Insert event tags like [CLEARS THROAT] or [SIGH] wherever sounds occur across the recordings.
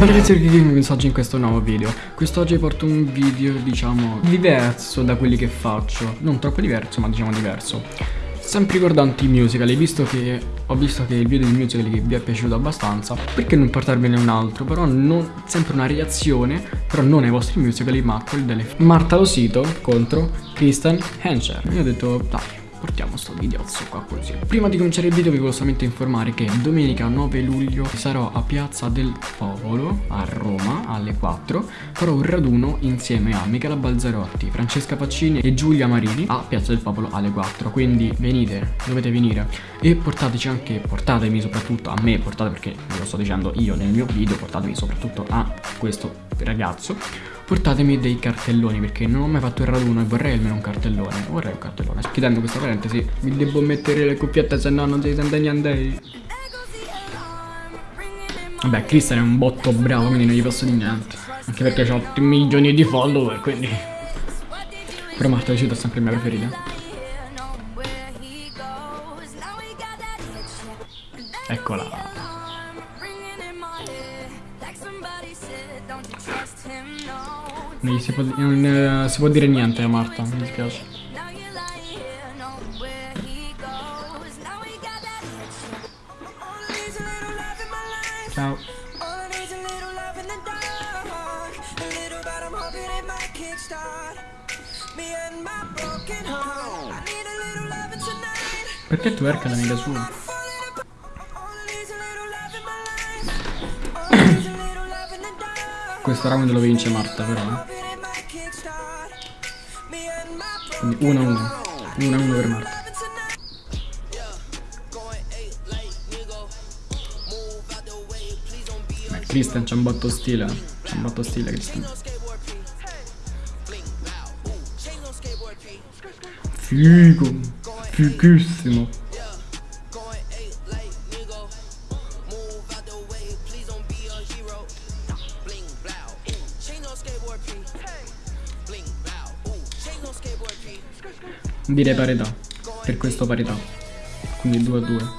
Beh ragazzi che messaggi in questo nuovo video. Quest'oggi porto un video diciamo diverso da quelli che faccio. Non troppo diverso ma diciamo diverso. Sempre riguardanti i musical e visto che ho visto che il video di musical vi è piaciuto abbastanza. Perché non portarvene un altro? Però non, sempre una reazione Però non ai vostri musical ma a quelli delle Marta Losito contro Kristen Henscher Io ho detto dai portiamo sto videozzo qua così. Prima di cominciare il video vi voglio solamente informare che domenica 9 luglio sarò a Piazza del Popolo a Roma alle 4 Farò un raduno insieme a Michela Balzarotti, Francesca Paccini e Giulia Marini a Piazza del Popolo alle 4 Quindi venite, dovete venire. E portateci anche, portatemi soprattutto a me, portate perché ve lo sto dicendo io nel mio video Portatemi soprattutto a questo ragazzo portatemi dei cartelloni perché non ho mai fatto il raduno e vorrei almeno un cartellone. Vorrei un cartellone. Chiudendo questa parentesi mi devo mettere le cuffiette se no non si sente niente. Vabbè Christian è un botto bravo quindi non gli posso dire niente. Anche perché ho 8 milioni di follower quindi. Però Marta Lucito è sempre mia preferita. Eccola Non si può, non, eh, si può dire niente a Marta, mi dispiace. Ciao. Perché tu erca la mia sua? Questo round lo vince Marta però. Quindi 1-1. 1-1 per Marta. Beh, Christian c'ha un botto stile. C'ha un botto stile Christian. Figo. Fighissimo. Direi parità. Per questo parità. Quindi 2 a 2.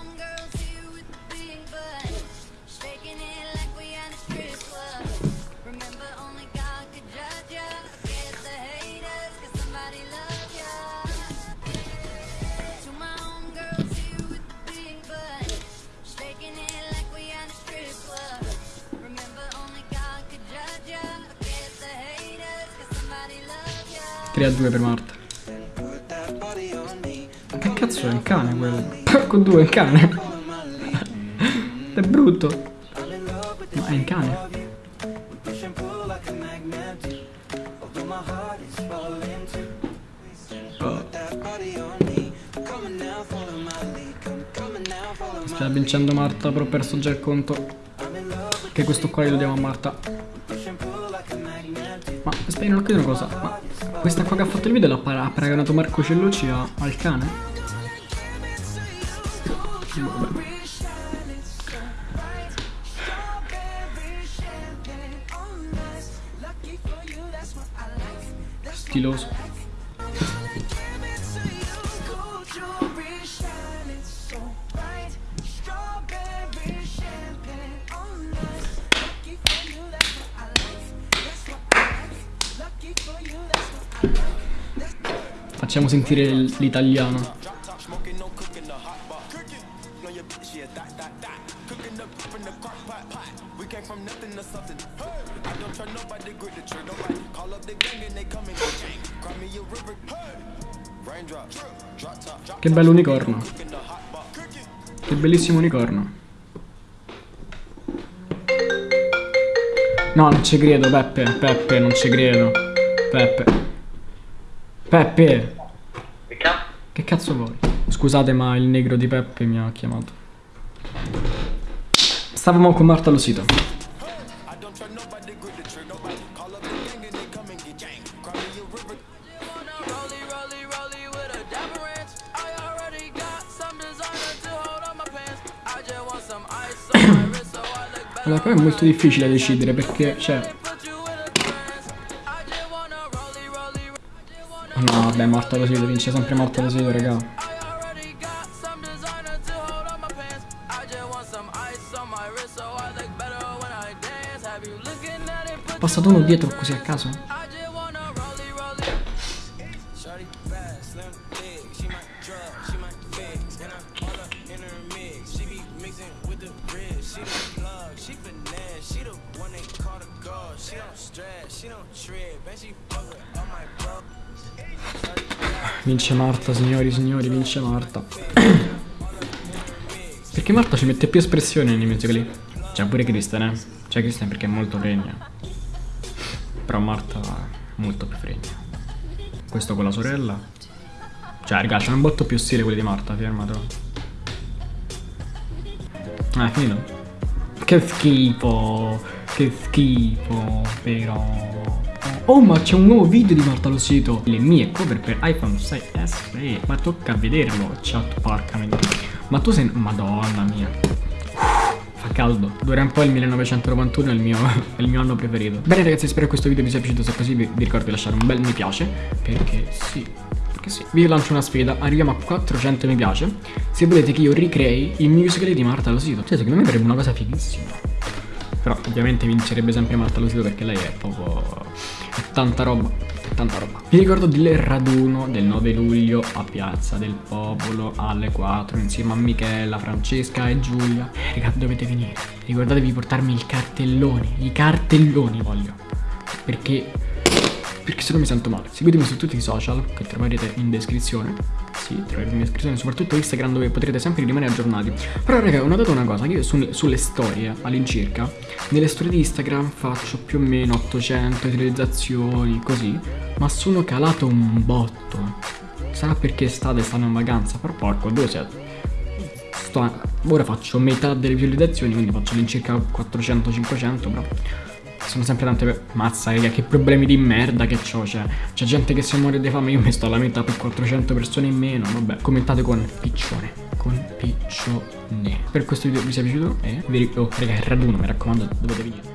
Tre a due per Marta. Che cazzo è un cane quello? [LAUGHS] Porco due, è un cane. è brutto. Ma è un cane. Oh. Sta vincendo Marta, però ho perso già il conto. Che questo qua lo diamo a Marta. Ma aspetta, non ho capito una cosa. Ma questa qua che ha fatto il video l'ha paragonato Marco Cellucci al cane? Stiloso. Facciamo sentire l'italiano. Che bello unicorno. Che bellissimo unicorno. No, non ci credo, Peppe. Peppe, non ci credo. Peppe. Peppe. Che cazzo vuoi? Scusate, ma il negro di Peppe mi ha chiamato. Stavamo con Marta Losito. Allora, poi è molto difficile decidere perché, cioè... No, vabbè, Marta Losito, vince sempre Marta Losito, raga. passato uno dietro così a caso. Vince Marta, signori, signori, vince Marta. [CLEARS THROAT] perché Marta ci mette più espressione nei musicali. C'è pure Kristen, eh. C'è Kristen perché è molto fregna. Però Marta è molto più fregna. Questo con la sorella. Cioè, raga, c'è un botto più stile quelli di Marta, fermato. Ah, è finito? Che schifo. Che schifo, però. Oh ma c'è un nuovo video di Marta lo sito Le mie cover per iPhone 6S eh, Ma tocca vederlo Chat porca miseria. Ma tu sei... Madonna mia. Fa caldo. Dura un po' il 1991 è il mio, [LAUGHS] è il mio anno preferito. Bene ragazzi spero che questo video vi sia piaciuto. Se così vi, vi ricordo di lasciare un bel mi piace Perché sì Perché sì. Vi lancio una sfida. Arriviamo a 400 mi piace. Se volete che io ricrei il musical di Marta lo sito Cioè secondo me sarebbe una cosa fighissima però ovviamente vincerebbe sempre Marta Losito perché lei è proprio... è tanta roba, tanta roba. Vi ricordo del raduno del 9 luglio a Piazza del Popolo alle 4 insieme a Michela, Francesca e Giulia. Eh, dovete venire. Ricordatevi di portarmi il cartellone, i cartelloni voglio. Perché perché se no mi sento male. Seguitemi su tutti i social che troverete in descrizione. Sì, troverete in descrizione, soprattutto Instagram dove potrete sempre rimanere aggiornati. Però raga, ho notato una cosa, che io su, sulle storie all'incirca, nelle storie di Instagram faccio più o meno 800 utilizzazioni, così, ma sono calato un botto. Sarà perché state stanno in vacanza, però porco, due siete? Sto, ora faccio metà delle visualizzazioni, quindi faccio all'incirca 400-500, però sono sempre tante per... Mazza, raga, che problemi di merda che ho, cioè. C'è gente che si muore di fame, io mi sto alla metà per 400 persone in meno. Vabbè, commentate con piccione. Con piccione. Per questo video vi sia piaciuto e vi... Oh, raga, il raduno, mi raccomando, dovete venire.